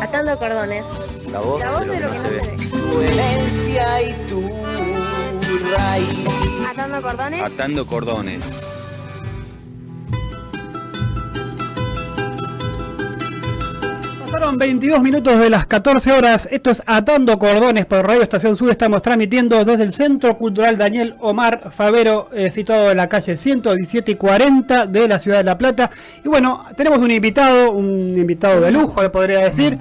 Atando cordones. La voz, La voz de lo que no se ve. Tu herencia y tu raíz. Atando cordones. Atando cordones. Pasaron 22 minutos de las 14 horas. Esto es Atando Cordones por Radio Estación Sur. Estamos transmitiendo desde el Centro Cultural Daniel Omar Favero, eh, situado en la calle 117 y 40 de la ciudad de La Plata. Y bueno, tenemos un invitado, un invitado de lujo, le podría decir.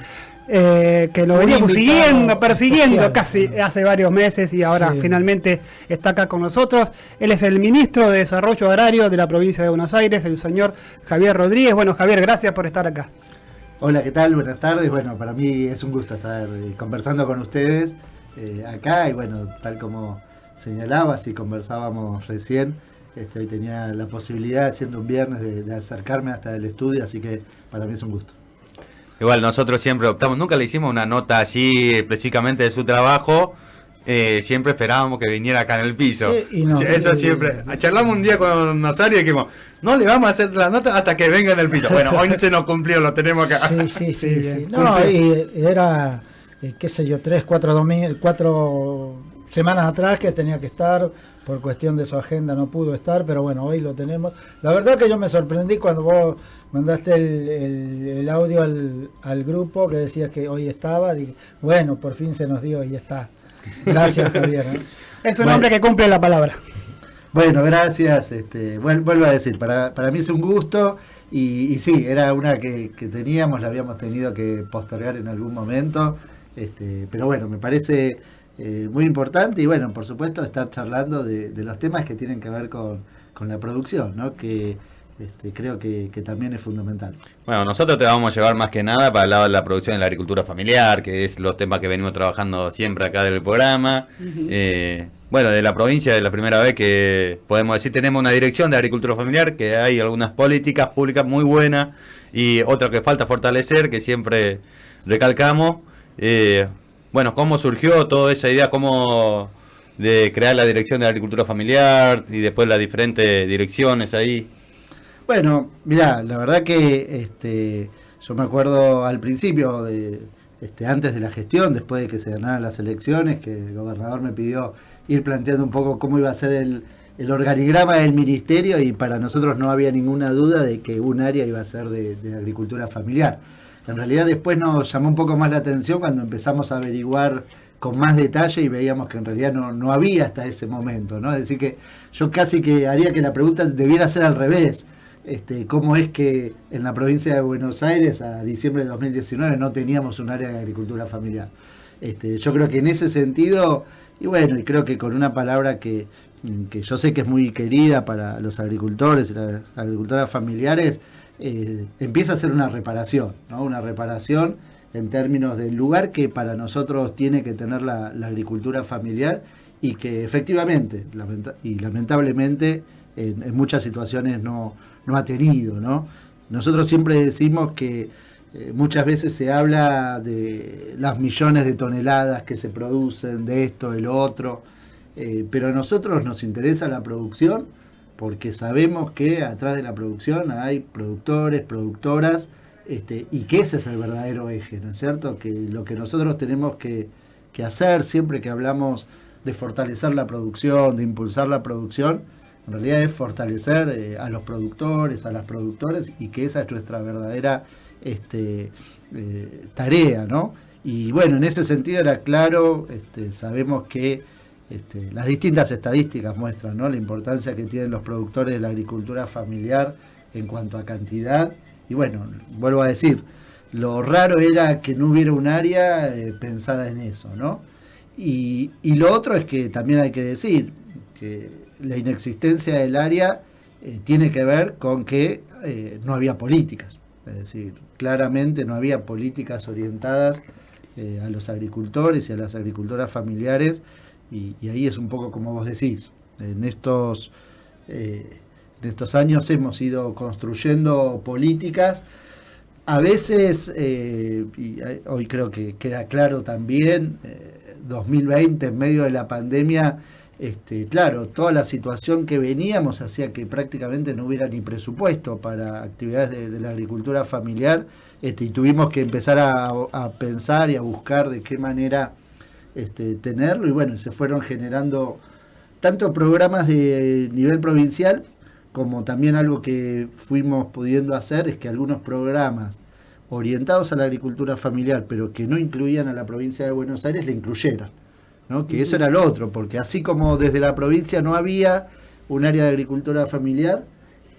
eh, que lo Un veníamos siguiendo, persiguiendo casi hace varios meses y ahora Sí. finalmente está acá con nosotros. Él es el ministro de Desarrollo Agrario de la provincia de Buenos Aires, el señor Javier Rodríguez. Bueno, Javier, gracias por estar acá. Hola, ¿qué tal? Buenas tardes. Bueno, para mí es un gusto estar eh, conversando con ustedes eh, acá y bueno, tal como señalabas y conversábamos recién, este, tenía la posibilidad, siendo un viernes, de, de acercarme hasta el estudio, así que para mí es un gusto. Igual nosotros siempre optamos, nunca le hicimos una nota así específicamente de su trabajo, eh, siempre esperábamos que viniera acá en el piso. Sí, y no. Eso siempre. Charlamos un día con Nazario y dijimos, no le vamos a hacer la nota hasta que venga en el piso. Bueno, hoy no se nos cumplió, lo tenemos acá. Sí, sí, sí. No, y era, eh, qué sé yo, tres, cuatro, domi- cuatro semanas atrás que tenía que estar, por cuestión de su agenda no pudo estar, pero bueno, hoy lo tenemos. La verdad que yo me sorprendí cuando vos mandaste el, el- el audio al, al grupo que decías que hoy estaba, dije, bueno, por fin se nos dio y ya está. Gracias, Javier. ¿eh? Es un Bueno. hombre que cumple la palabra. Bueno, gracias. Este, vuel- vuelvo a decir, para, para mí es un gusto y, y sí, era una que, que teníamos, la habíamos tenido que postergar en algún momento, este, pero bueno, me parece eh, muy importante y bueno, por supuesto estar charlando de, de los temas que tienen que ver con, con la producción, ¿no? que este, creo que, que también es fundamental. Bueno, nosotros te vamos a llevar más que nada para el lado de la producción de la agricultura familiar, que es los temas que venimos trabajando siempre acá del programa. Eh, bueno, de la provincia es la primera vez que podemos decir tenemos una dirección de agricultura familiar, que hay algunas políticas públicas muy buenas y otra que falta fortalecer, que siempre recalcamos. Eh, bueno, ¿cómo surgió toda esa idea? ¿Cómo de crear la dirección de agricultura familiar y después las diferentes direcciones ahí? Bueno, mira, la verdad que este, yo me acuerdo al principio, de, este, antes de la gestión, después de que se ganaran las elecciones, que el gobernador me pidió ir planteando un poco cómo iba a ser el, el organigrama del ministerio y para nosotros no había ninguna duda de que un área iba a ser de, agricultura familiar. En realidad después nos llamó un poco más la atención cuando empezamos a averiguar con más detalle y veíamos que en realidad no, no había hasta ese momento, ¿no? Es decir que yo casi que haría que la pregunta debiera ser al revés. Este, cómo es que en la provincia de Buenos Aires a diciembre de 2019 no teníamos un área de agricultura familiar. Este, yo creo que en ese sentido, y bueno, y creo que con una palabra que, mm, que yo sé que es muy querida para los agricultores y las agricultoras familiares, eh, empieza a ser una reparación, ¿no? una reparación en términos del lugar que para nosotros tiene que tener la, agricultura familiar y que efectivamente y lamentablemente en, muchas situaciones no, no ha tenido. ¿no? Nosotros siempre decimos que eh, muchas veces se habla de las millones de toneladas que se producen, de esto, de lo otro, eh, pero a nosotros nos interesa la producción porque sabemos que atrás de la producción hay productores, productoras, este, y que ese es el verdadero eje, ¿no es cierto? Que lo que nosotros tenemos que, que hacer siempre que hablamos de fortalecer la producción, de impulsar la producción, en realidad es fortalecer eh, a los productores, a las productoras, y que esa es nuestra verdadera este, eh, tarea, ¿no? Y bueno, en ese sentido era claro, este, sabemos que este, las distintas estadísticas muestran la importancia que tienen los productores de la agricultura familiar en cuanto a cantidad. Y bueno, vuelvo a decir, lo raro era que no hubiera un área eh, pensada en eso, ¿no? Y, y lo otro es que también hay que decir que la inexistencia del área eh, tiene que ver con que eh, no había políticas. Es decir, claramente no había políticas orientadas eh, a los agricultores y a las agricultoras familiares y, ahí es un poco como vos decís, en estos, en estos años hemos ido construyendo políticas, a veces, y hoy creo que queda claro también, eh, 2020 en medio de la pandemia, este, claro, toda la situación que veníamos hacía que prácticamente no hubiera ni presupuesto para actividades de, la agricultura familiar este, y tuvimos que empezar a, a pensar y a buscar de qué manera este, tenerlo y bueno, se fueron generando tanto programas de nivel provincial como también algo que fuimos pudiendo hacer es que algunos programas orientados a la agricultura familiar, pero que no incluían a la provincia de Buenos Aires, le incluyeran. ¿No? Que eso era lo otro, porque así como desde la provincia no había un área de agricultura familiar,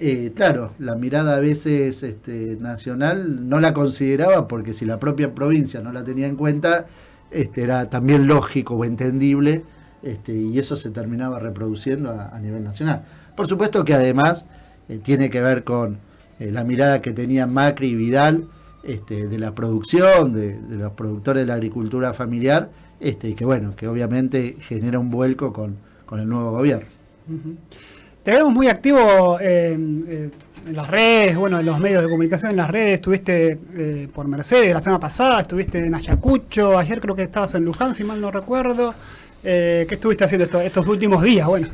eh, claro, la mirada a veces este, nacional no la consideraba, porque si la propia provincia no la tenía en cuenta, este, era también lógico o entendible, este, y eso se terminaba reproduciendo a, nivel nacional. Por supuesto que además eh, tiene que ver con eh, la mirada que tenían Macri y Vidal de la producción, de, los productores de la agricultura familiar, este, y que bueno, que obviamente genera un vuelco con, con el nuevo gobierno. Uh -huh. Te vemos muy activo eh, eh, en las redes, bueno, en los medios de comunicación, en las redes, estuviste eh, por Mercedes la semana pasada, estuviste en Ayacucho, ayer creo que estabas en Luján, si mal no recuerdo. ¿Qué estuviste haciendo estos, estos últimos días? Bueno.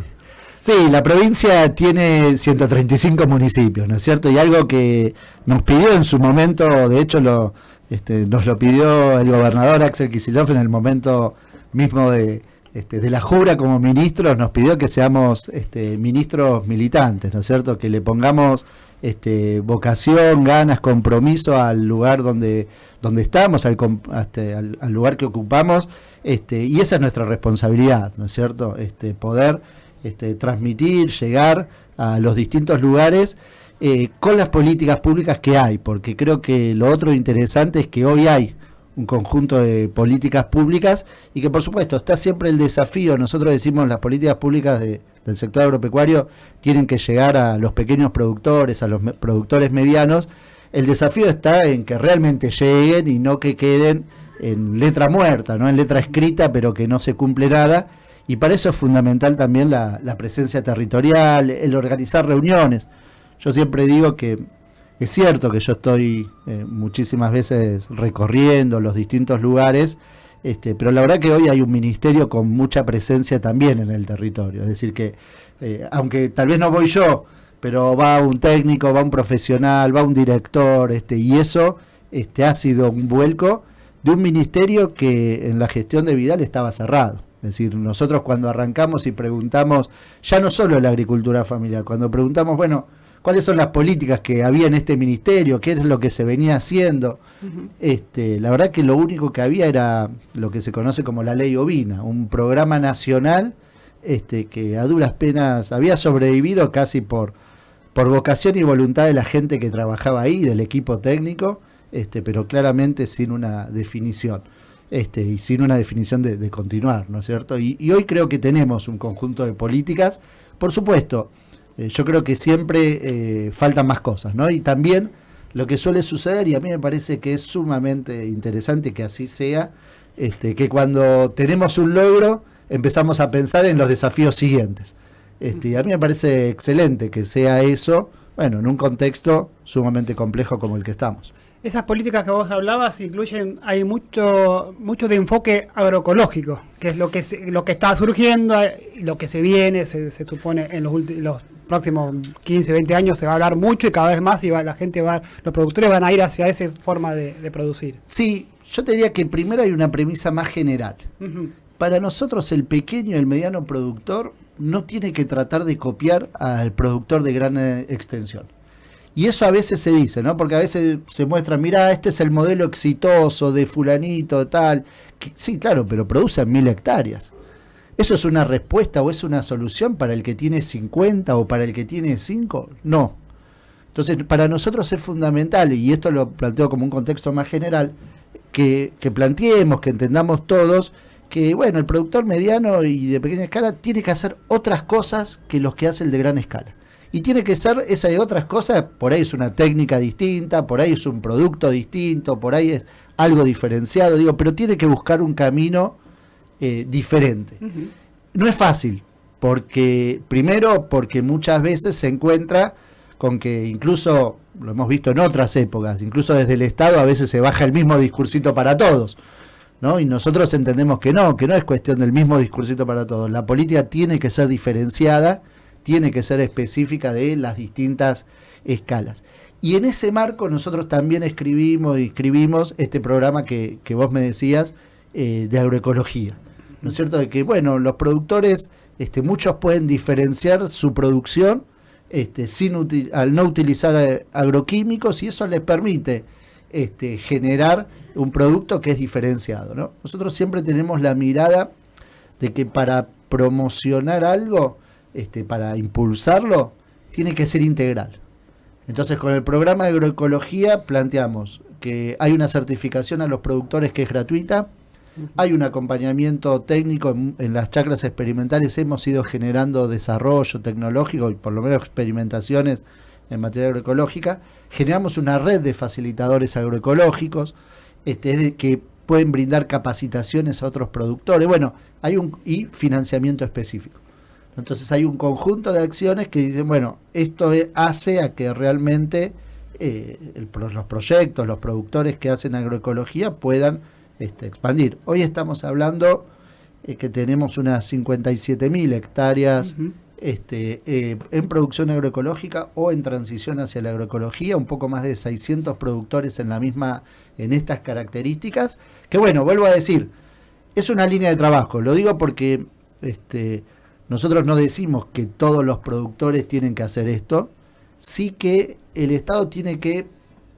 Sí, la provincia tiene 135 municipios, ¿no es cierto? Y algo que nos pidió en su momento, de hecho lo, este, nos lo pidió el gobernador Axel Kicillof en el momento mismo de, este, de la jura como ministros, nos pidió que seamos este, ministros militantes, ¿no es cierto? Que le pongamos este, vocación, ganas, compromiso al lugar donde, donde estamos, al, este, al, lugar que ocupamos, este, y esa es nuestra responsabilidad, ¿no es cierto? Este, poder este, transmitir, llegar a los distintos lugares eh, con las políticas públicas que hay, porque creo que lo otro interesante es que hoy hay un conjunto de políticas públicas y que por supuesto está siempre el desafío, nosotros decimos las políticas públicas de, del sector agropecuario tienen que llegar a los pequeños productores, a los productores medianos, el desafío está en que realmente lleguen y no que queden en letra muerta, no en letra escrita, pero que no se cumple nada. Y para eso es fundamental también la, la presencia territorial, el organizar reuniones. Yo siempre digo que es cierto que yo estoy eh, muchísimas veces recorriendo los distintos lugares, este, pero la verdad que hoy hay un ministerio con mucha presencia también en el territorio. Es decir, que eh, aunque tal vez no voy yo, pero va un técnico, va un profesional, va un director, este, y eso este, ha sido un vuelco de un ministerio que en la gestión de Vidal estaba cerrado. Es decir, nosotros cuando arrancamos y preguntamos, ya no solo la agricultura familiar, cuando preguntamos, bueno, cuáles son las políticas que había en este ministerio, qué es lo que se venía haciendo, uh -huh. este, la verdad que lo único que había era lo que se conoce como la ley ovina, un programa nacional este, que a duras penas había sobrevivido casi por, por vocación y voluntad de la gente que trabajaba ahí, del equipo técnico, este, pero claramente sin una definición. Este, y sin una definición de, de continuar, ¿no es cierto? Y, y, hoy creo que tenemos un conjunto de políticas, por supuesto, eh, yo creo que siempre eh, faltan más cosas, ¿no? Y también lo que suele suceder, y a mí me parece que es sumamente interesante que así sea, este, que cuando tenemos un logro empezamos a pensar en los desafíos siguientes. Este, y a mí me parece excelente que sea eso, bueno, en un contexto sumamente complejo como el que estamos. Esas políticas que vos hablabas incluyen, hay mucho mucho de enfoque agroecológico, que es lo que se, lo que está surgiendo, lo que se viene, se, se supone en los, los, próximos 15, 20 años se va a hablar mucho y cada vez más y va, la gente va, los productores van a ir hacia esa forma de, de producir. Sí, yo te diría que primero hay una premisa más general. Uh -huh. Para nosotros el pequeño y el mediano productor no tiene que tratar de copiar al productor de gran eh, extensión. Y eso a veces se dice, ¿no? Porque a veces se muestra, mira, este es el modelo exitoso de fulanito, tal. Que, sí, claro, pero produce mil hectáreas. ¿Eso es una respuesta o es una solución para el que tiene 50 o para el que tiene 5? No. Entonces, para nosotros es fundamental, y esto lo planteo como un contexto más general, que, que planteemos, que entendamos todos, que bueno, el productor mediano y de pequeña escala tiene que hacer otras cosas que los que hace el de gran escala y tiene que ser esa de otras cosas, por ahí es una técnica distinta, por ahí es un producto distinto, por ahí es algo diferenciado, digo, pero tiene que buscar un camino eh, diferente. Uh -huh. No es fácil, porque primero porque muchas veces se encuentra con que incluso, lo hemos visto en otras épocas, incluso desde el Estado a veces se baja el mismo discursito para todos. ¿No? Y nosotros entendemos que no, que no es cuestión del mismo discursito para todos. La política tiene que ser diferenciada, tiene que ser específica de las distintas escalas. Y en ese marco nosotros también escribimos y escribimos este programa que, que vos me decías eh, de agroecología. ¿No es cierto? De que, bueno, los productores, este, muchos pueden diferenciar su producción este, sin al no utilizar eh, agroquímicos y eso les permite este, generar un producto que es diferenciado. ¿no? Nosotros siempre tenemos la mirada de que para promocionar algo, para impulsarlo, tiene que ser integral. Entonces, con el programa de agroecología planteamos que hay una certificación a los productores que es gratuita, hay un acompañamiento técnico en, las chacras experimentales, hemos ido generando desarrollo tecnológico y por lo menos experimentaciones en materia agroecológica, generamos una red de facilitadores agroecológicos este, que pueden brindar capacitaciones a otros productores, bueno, hay un y financiamiento específico. Entonces hay un conjunto de acciones que dicen, bueno, esto e- hace a que realmente eh, los proyectos, los productores que hacen agroecología puedan este, expandir. Hoy estamos hablando eh, que tenemos unas 57.000 hectáreas este, eh, en producción agroecológica o en transición hacia la agroecología, un poco más de 600 productores en la misma, en estas características, que bueno, vuelvo a decir, es una línea de trabajo, lo digo porque este, nosotros no decimos que todos los productores tienen que hacer esto, sí que el Estado tiene que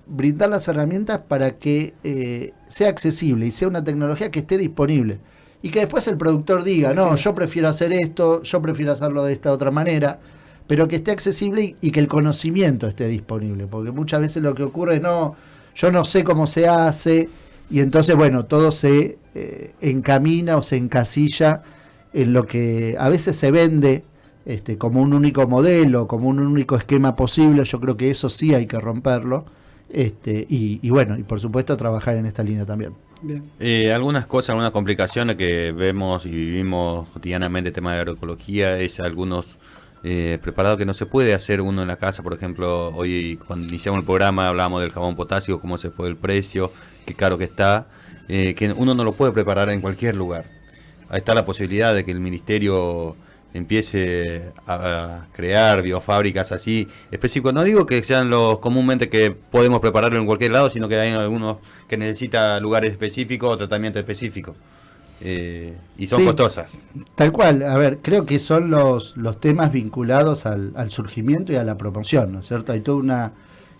brindar las herramientas para que eh, sea accesible y sea una tecnología que esté disponible. Y que después el productor diga, no, yo prefiero hacer esto, yo prefiero hacerlo de esta otra manera, pero que esté accesible y, y que el conocimiento esté disponible. Porque muchas veces lo que ocurre es, no, yo no sé cómo se hace, y entonces, bueno, todo se eh, encamina o se encasilla en lo que a veces se vende este, como un único modelo, como un único esquema posible. Yo creo que eso sí hay que romperlo. Este, y, y bueno, y por supuesto trabajar en esta línea también. Bien. Eh, algunas cosas, algunas complicaciones que vemos y vivimos cotidianamente, el tema de agroecología, es algunos eh, preparados que no se puede hacer uno en la casa. Por ejemplo, hoy cuando iniciamos el programa hablábamos del jabón potasio, cómo se fue el precio, qué caro que está, eh, que uno no lo puede preparar en cualquier lugar. Ahí está la posibilidad de que el ministerio empiece a, crear biofábricas así específicos. No digo que sean los comúnmente que podemos prepararlo en cualquier lado, sino que hay algunos que necesitan lugares específicos o tratamiento específico. Eh, y son Sí. costosas. Tal cual, a ver, creo que son los, los temas vinculados al, al surgimiento y a la promoción, ¿no es cierto? Hay toda una,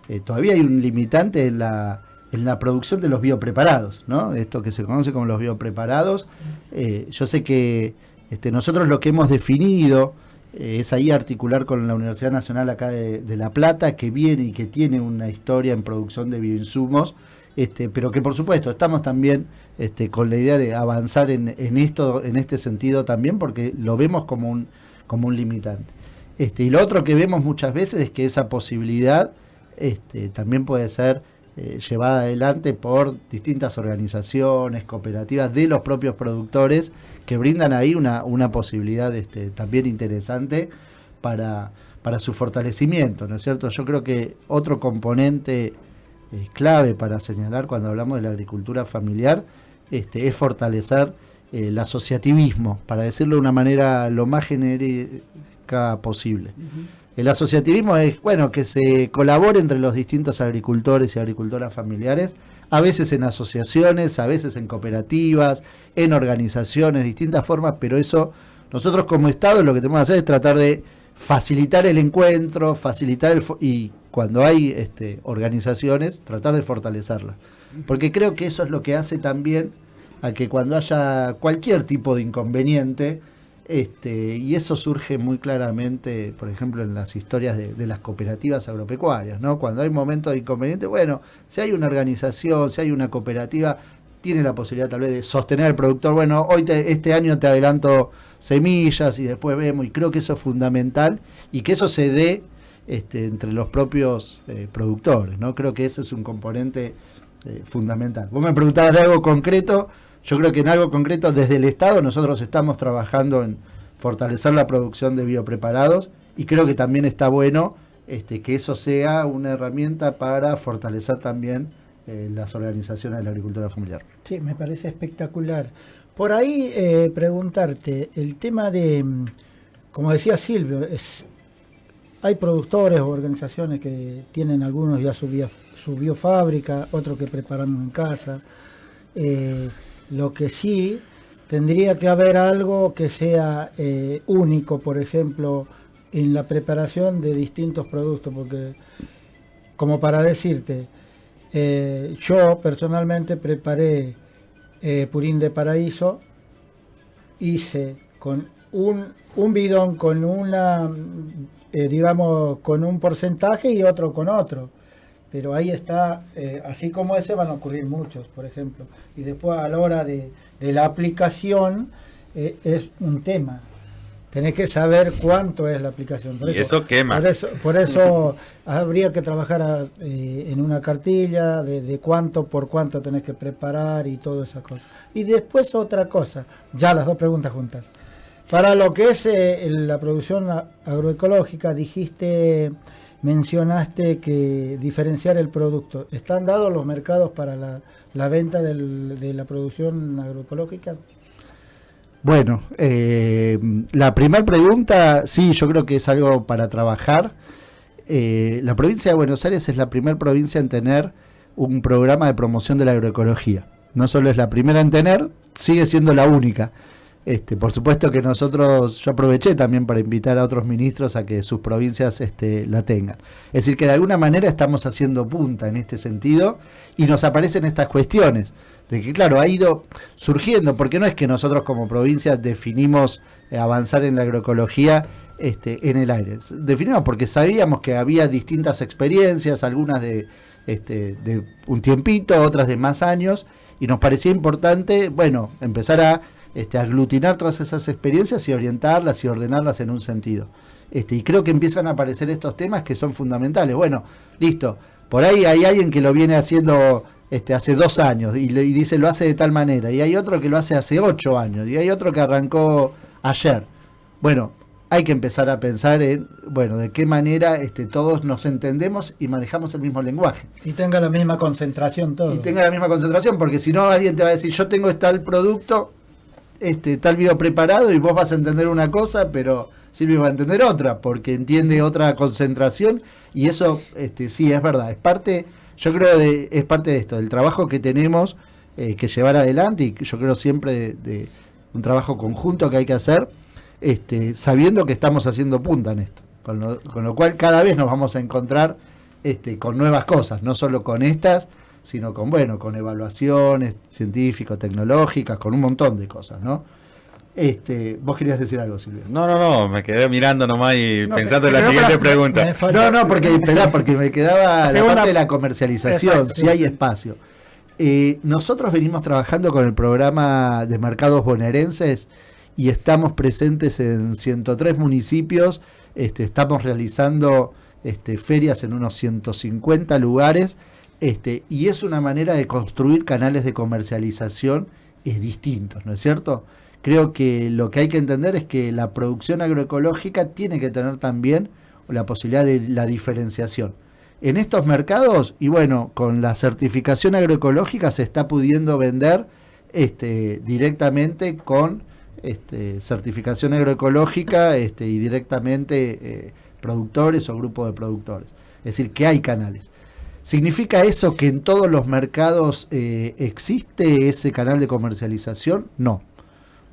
eh, todavía hay un limitante en la, en la producción de los biopreparados, ¿no? Esto que se conoce como los biopreparados. Eh, yo sé que este, nosotros lo que hemos definido eh, es ahí articular con la Universidad Nacional acá de, La Plata, que viene y que tiene una historia en producción de bioinsumos, este, pero que por supuesto estamos también este, con la idea de avanzar en, esto, en este sentido también, porque lo vemos como un, como un limitante. Y lo otro que vemos muchas veces es que esa posibilidad también puede ser eh, llevada adelante por distintas organizaciones, cooperativas de los propios productores que brindan ahí una, una posibilidad este, también interesante para, para su fortalecimiento, ¿no es cierto? Yo creo que otro componente eh, clave para señalar cuando hablamos de la agricultura familiar este, es fortalecer eh, el asociativismo, para decirlo de una manera lo más genérica posible. El asociativismo es, bueno, que se colabore entre los distintos agricultores y agricultoras familiares, a veces en asociaciones, a veces en cooperativas, en organizaciones, distintas formas, pero eso nosotros como Estado lo que tenemos que hacer es tratar de facilitar el encuentro, facilitar el... y cuando hay este, organizaciones, tratar de fortalecerlas. Porque creo que eso es lo que hace también a que cuando haya cualquier tipo de inconveniente, este, y eso surge muy claramente, por ejemplo, en las historias de, las cooperativas agropecuarias, ¿no? Cuando hay momentos de inconveniente, bueno, si hay una organización, si hay una cooperativa, tiene la posibilidad tal vez de sostener al productor, bueno, hoy te- este año te adelanto semillas y después vemos, y creo que eso es fundamental, y que eso se dé este, entre los propios eh, productores, ¿no? Creo que ese es un componente eh, fundamental. Vos me preguntabas de algo concreto, yo creo que en algo concreto desde el Estado nosotros estamos trabajando en fortalecer la producción de biopreparados y creo que también está bueno este, que eso sea una herramienta para fortalecer también eh, las organizaciones de la agricultura familiar. Sí, me parece espectacular. Por ahí eh, preguntarte, el tema de, mm, como decía Silvio, es hay productores o organizaciones que tienen algunos ya su, vía- su biofábrica, otros que preparamos en casa. Eh, lo que sí tendría que haber algo que sea eh, único, por ejemplo, en la preparación de distintos productos, porque como para decirte, eh, yo personalmente preparé eh, purín de paraíso, hice con un, un bidón con una, digamos, con un porcentaje y otro con otro. Pero ahí está, eh, así como ese van a ocurrir muchos, por ejemplo. Y después a la hora de, de la aplicación eh, es un tema. Tenés que saber cuánto es la aplicación. Por Y eso quema. Por eso, por eso habría que trabajar a- eh, en una cartilla de, de cuánto por cuánto tenés que preparar y todas esas cosas. Y después otra cosa, ya las dos preguntas juntas. Para lo que es la producción agroecológica, dijiste, mencionaste que diferenciar el producto. ¿Están dados los mercados para la, venta de la producción agroecológica? Bueno, eh, la primera pregunta, sí, yo creo que es algo para trabajar. Eh, la provincia de Buenos Aires es la primera provincia en tener un programa de promoción de la agroecología. No solo es la primera en tener, sigue siendo la única. Este, por supuesto que nosotros, yo aproveché también para invitar a otros ministros a que sus provincias este, la tengan. Es decir, que de alguna manera estamos haciendo punta en este sentido y nos aparecen estas cuestiones. De que, claro, ha ido surgiendo, porque no es que nosotros como provincia definimos eh, avanzar en la agroecología este, en el aire. Definimos porque sabíamos que había distintas experiencias, algunas de, este, de un tiempito, otras de más años, y nos parecía importante, bueno, empezar a este, aglutinar todas esas experiencias y orientarlas y ordenarlas en un sentido. Este, y creo que empiezan a aparecer estos temas que son fundamentales. Bueno, listo, por ahí hay alguien que lo viene haciendo este, hace dos años y, le- y dice lo hace de tal manera, y hay otro que lo hace hace ocho años, y hay otro que arrancó ayer. Bueno, hay que empezar a pensar en, bueno, de qué manera este, todos nos entendemos y manejamos el mismo lenguaje. Y tenga la misma concentración todo. Y tenga la misma concentración, porque si no alguien te va a decir, yo tengo tal producto, este tal video preparado y vos vas a entender una cosa, pero Silvio va a entender otra, porque entiende otra concentración y eso este sí es verdad, es parte, yo creo de, es parte de esto, del trabajo que tenemos eh, que llevar adelante y yo creo siempre de, de un trabajo conjunto que hay que hacer, este, sabiendo que estamos haciendo punta en esto, con lo, con lo cual cada vez nos vamos a encontrar este, con nuevas cosas, no solo con estas, sino con bueno, con evaluaciones científico-tecnológicas, con un montón de cosas, ¿no? Este, vos querías decir algo, Silvia. No, no, no, me quedé mirando nomás y No, pensando en la siguiente pregunta. Me No, no, porque, esperá, porque me quedaba la Segunda- parte de la comercialización, Exacto, si hay espacio. Eh, nosotros venimos trabajando con el programa de mercados bonaerenses y estamos presentes en 103 municipios, este, estamos realizando este, ferias en unos 150 lugares este, y es una manera de construir canales de comercialización distintos, ¿no es cierto? Creo que lo que hay que entender es que la producción agroecológica tiene que tener también la posibilidad de la diferenciación. En estos mercados, y bueno, con la certificación agroecológica se está pudiendo vender este, directamente con este, certificación agroecológica este, y directamente eh, productores o grupos de productores. Es decir, que hay canales. ¿Significa eso que en todos los mercados eh, existe ese canal de comercialización? No.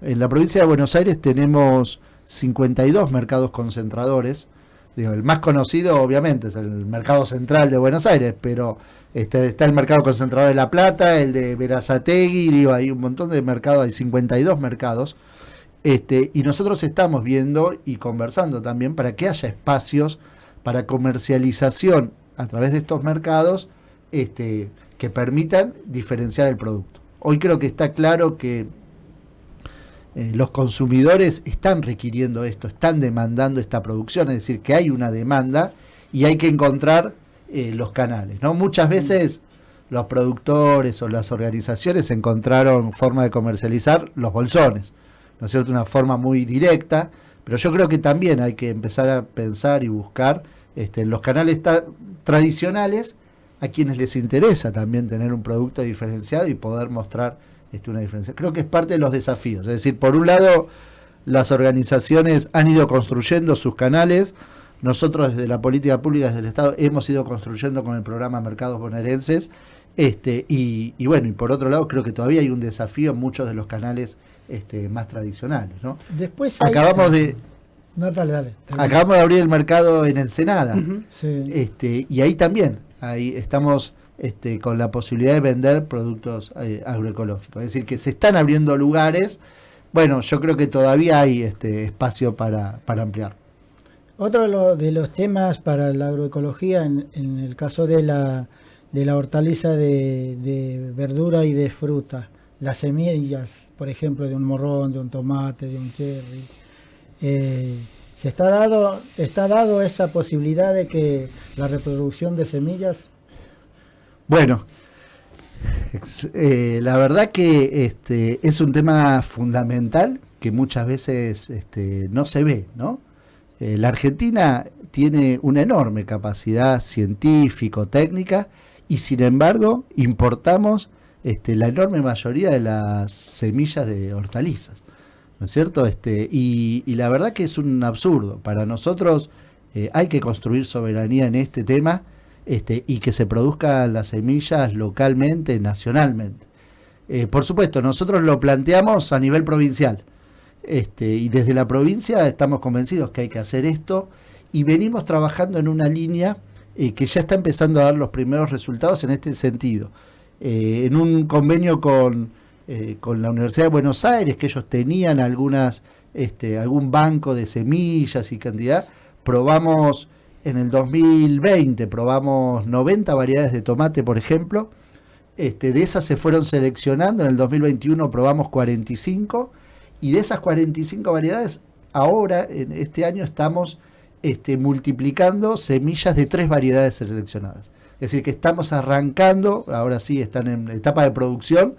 En la provincia de Buenos Aires tenemos 52 mercados concentradores. El más conocido obviamente es el mercado central de Buenos Aires, pero este, está el mercado concentrador de La Plata, el de Verazategui, hay un montón de mercados, hay 52 mercados. Este, y nosotros estamos viendo y conversando también para que haya espacios para comercialización a través de estos mercados este, que permitan diferenciar el producto. Hoy creo que está claro que eh, los consumidores están requiriendo esto, están demandando esta producción, es decir, que hay una demanda y hay que encontrar eh, los canales. ¿no? Muchas veces los productores o las organizaciones encontraron forma de comercializar los bolsones, ¿no es cierto? Una forma muy directa, pero yo creo que también hay que empezar a pensar y buscar este, los canales tradicionales a quienes les interesa también tener un producto diferenciado y poder mostrar este, una diferencia. Creo que es parte de los desafíos. Es decir, por un lado, las organizaciones han ido construyendo sus canales. nosotros desde la política pública, desde el Estado, hemos ido construyendo con el programa Mercados Bonaerenses. Este, y, y bueno, y por otro lado, creo que todavía hay un desafío en muchos de los canales este, más tradicionales. ¿no? Después hay- Acabamos de, No, dale, dale. termina. acabamos de abrir el mercado en Ensenada. Sí. Este, y ahí también, ahí estamos este, con la posibilidad de vender productos eh, agroecológicos. Es decir, que se están abriendo lugares. Bueno, yo creo que todavía hay este espacio para, para ampliar. Otro de, lo- de los temas para la agroecología, en, en el caso de la, de la hortaliza de, de verdura y de fruta, las semillas, por ejemplo, de un morrón, de un tomate, de un cherry, eh, ¿se está dado, está dado esa posibilidad de que la reproducción de semillas? Bueno, eh, la verdad que este, es un tema fundamental que muchas veces este, no se ve, ¿no? Eh, la Argentina tiene una enorme capacidad científico-técnica y sin embargo importamos este, la enorme mayoría de las semillas de hortalizas, ¿no es cierto? Este, y, y la verdad que es un absurdo. Para nosotros eh, hay que construir soberanía en este tema este, y que se produzcan las semillas localmente, nacionalmente. Eh, por supuesto, nosotros lo planteamos a nivel provincial. Este, y desde la provincia estamos convencidos que hay que hacer esto y venimos trabajando en una línea eh, que ya está empezando a dar los primeros resultados en este sentido. En un convenio con, eh, con la Universidad de Buenos Aires, que ellos tenían algunas, este, algún banco de semillas y cantidad, probamos en el 2020, probamos 90 variedades de tomate, por ejemplo. Este, de esas se fueron seleccionando, en el 2021 probamos 45 y de esas 45 variedades, ahora, en este año, estamos este, multiplicando semillas de tres variedades seleccionadas. Es decir, que estamos arrancando, ahora sí están en etapa de producción,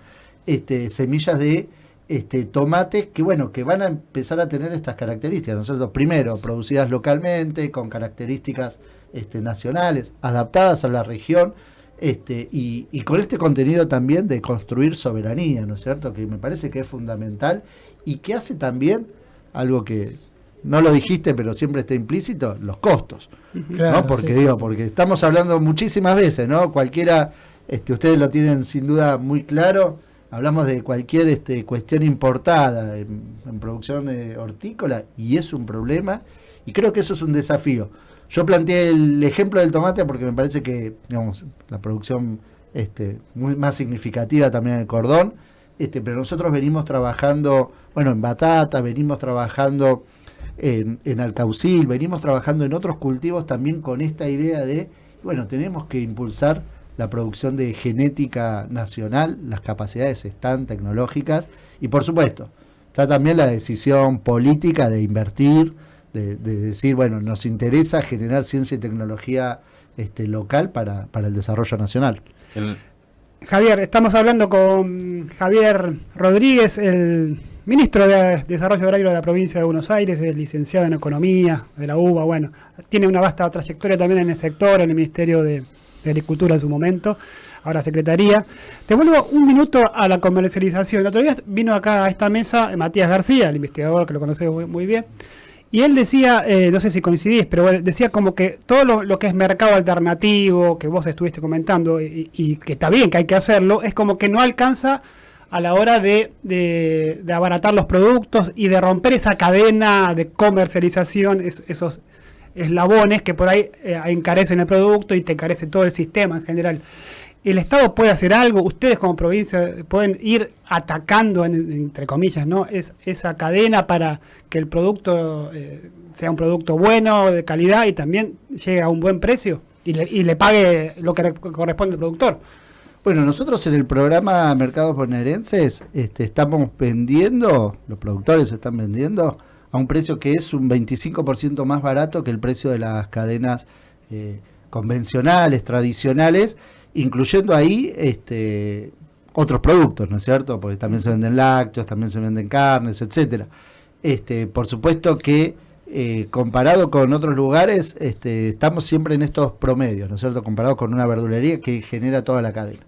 este, semillas de este, tomates que, bueno, que van a empezar a tener estas características. Nosotros, primero, producidas localmente, con características este, nacionales, adaptadas a la región, este, y, y con este contenido también de construir soberanía, ¿no es cierto? Que me parece que es fundamental y que hace también algo que no lo dijiste, pero siempre está implícito, los costos. Claro, ¿no? Porque sí, digo, porque estamos hablando muchísimas veces, ¿no? Cualquiera, este, ustedes lo tienen sin duda muy claro, hablamos de cualquier este, cuestión importada en, producción eh, hortícola y es un problema y creo que eso es un desafío. Yo planteé el ejemplo del tomate porque me parece que, digamos, la producción este, muy más significativa también en el cordón, este, pero nosotros venimos trabajando, bueno, en batata, venimos trabajando en, en alcaucil, venimos trabajando en otros cultivos también con esta idea de, bueno, tenemos que impulsar la producción de genética nacional, las capacidades están tecnológicas y por supuesto, está también la decisión política de invertir, de, de decir, bueno, nos interesa generar ciencia y tecnología este, local para, para el desarrollo nacional. El- Javier, estamos hablando con Javier Rodríguez, el ministro de Desarrollo Agrario de la provincia de Buenos Aires, es licenciado en Economía de la UBA, bueno, tiene una vasta trayectoria también en el sector, en el Ministerio de, de Agricultura en su momento, ahora Secretaría. Te vuelvo un minuto a la comercialización. El otro día vino acá a esta mesa Matías García, el investigador que lo conoces muy, bien, y él decía, eh, no sé si coincidís, pero decía como que todo lo, que es mercado alternativo, que vos estuviste comentando, y, que está bien que hay que hacerlo, es como que no alcanza a la hora de, abaratar los productos y de romper esa cadena de comercialización, es- esos eslabones que por ahí eh, encarecen el producto y te encarece todo el sistema en general. El Estado puede hacer algo, ustedes como provincia pueden ir atacando, en- entre comillas, ¿no? Es, esa cadena para que el producto eh, sea un producto bueno, de calidad y también llegue a un buen precio y le, y le pague lo que re- corresponde al productor. Bueno, nosotros en el programa Mercados Bonaerenses este, estamos vendiendo, los productores están vendiendo a un precio que es un 25% más barato que el precio de las cadenas eh, convencionales, tradicionales, incluyendo ahí este, otros productos, ¿no es cierto? Porque también se venden lácteos, también se venden carnes, etcétera. Este, por supuesto que eh, comparado con otros lugares, este, estamos siempre en estos promedios, ¿no es cierto? Comparado con una verdulería que genera toda la cadena.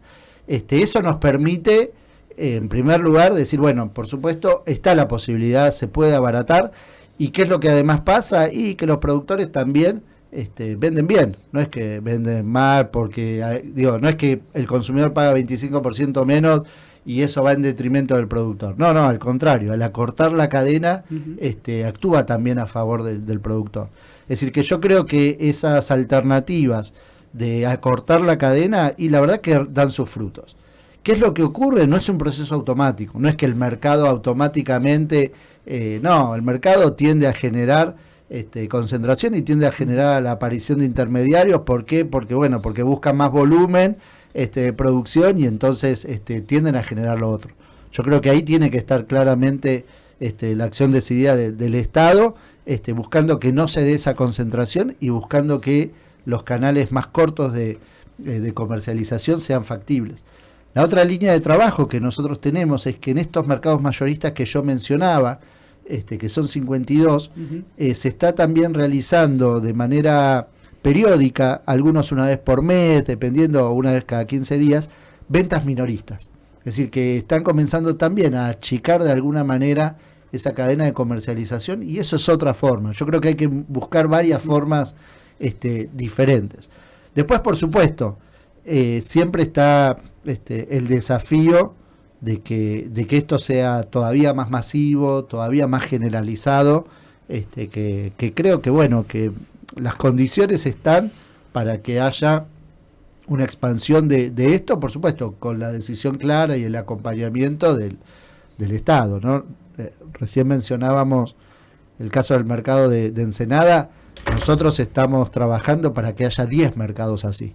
Este, eso nos permite, en primer lugar, decir, bueno, por supuesto, está la posibilidad, se puede abaratar, ¿Y qué es lo que además pasa? Y que los productores también este, venden bien, no es que venden mal porque, digo, no es que el consumidor paga 25% menos y eso va en detrimento del productor. No, no, al contrario, al acortar la cadena, este, actúa también a favor del, del productor. Es decir, que yo creo que esas alternativas de acortar la cadena y la verdad que dan sus frutos. ¿Qué es lo que ocurre? No es un proceso automático, no es que el mercado automáticamente, eh, no, el mercado tiende a generar este, concentración y tiende a generar la aparición de intermediarios. ¿Por qué? Porque, bueno, porque buscan más volumen este, de producción y entonces este, tienden a generar lo otro. Yo creo que ahí tiene que estar claramente este, la acción decidida de- del Estado, este, buscando que no se dé esa concentración y buscando que los canales más cortos de, eh, de comercialización sean factibles. La otra línea de trabajo que nosotros tenemos es que en estos mercados mayoristas que yo mencionaba, este, que son 52, eh, se está también realizando de manera periódica, algunos una vez por mes, dependiendo, una vez cada 15 días, ventas minoristas. Es decir, que están comenzando también a achicar de alguna manera esa cadena de comercialización y eso es otra forma. Yo creo que hay que buscar varias formas este, diferentes. Después, por supuesto, eh, siempre está este, el desafío de que, de que esto sea todavía más masivo, todavía más generalizado, este, que, creo que bueno, que las condiciones están para que haya una expansión de, de esto, por supuesto, con la decisión clara y el acompañamiento del, del Estado. ¿no? Eh, recién mencionábamos el caso del mercado de, de Ensenada, nosotros estamos trabajando para que haya 10 mercados así.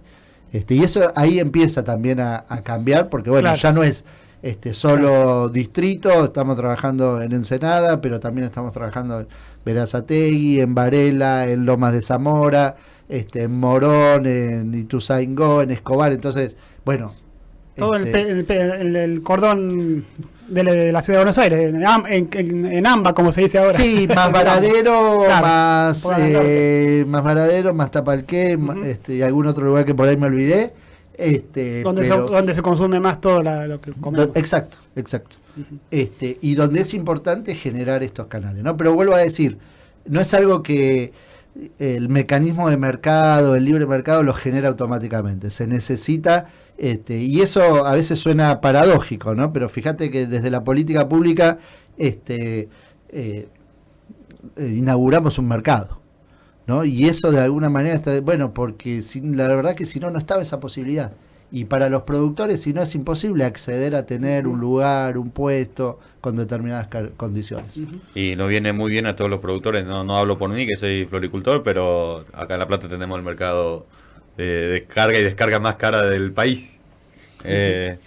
Este, y eso ahí empieza también a, a cambiar, porque bueno, Claro. ya no es este solo distrito, estamos trabajando en Ensenada, pero también estamos trabajando en Verazategui, en Varela, en Lomas de Zamora, este, en Morón, en Ituzaingó, en Escobar, entonces, bueno. Todo el, este, el- el cordón de la, de la ciudad de Buenos Aires, en, en- en- en AMBA, como se dice ahora. Sí, más Varadero, Claro, más eh, más Varadero, más Tapalqué, este, y algún otro lugar que por ahí me olvidé. Este, donde, pero- se, donde se consume más todo la- lo que comemos. exacto, exacto. Este, y donde es importante generar estos canales, ¿no? Pero vuelvo a decir, no es algo que el mecanismo de mercado, el libre mercado lo genera automáticamente. Se necesita, este, y eso a veces suena paradójico, ¿no? Pero fíjate que desde la política pública, este, eh, eh, inauguramos un mercado. ¿no? Y eso de alguna manera está, bueno, porque sin, la verdad que si no, no estaba esa posibilidad. Y para los productores, si no, es imposible acceder a tener un lugar, un puesto con determinadas condiciones. Y nos viene muy bien a todos los productores. No, no hablo por mí, que soy floricultor, pero acá en La Plata tenemos el mercado de descarga y descarga más cara del país. Eh,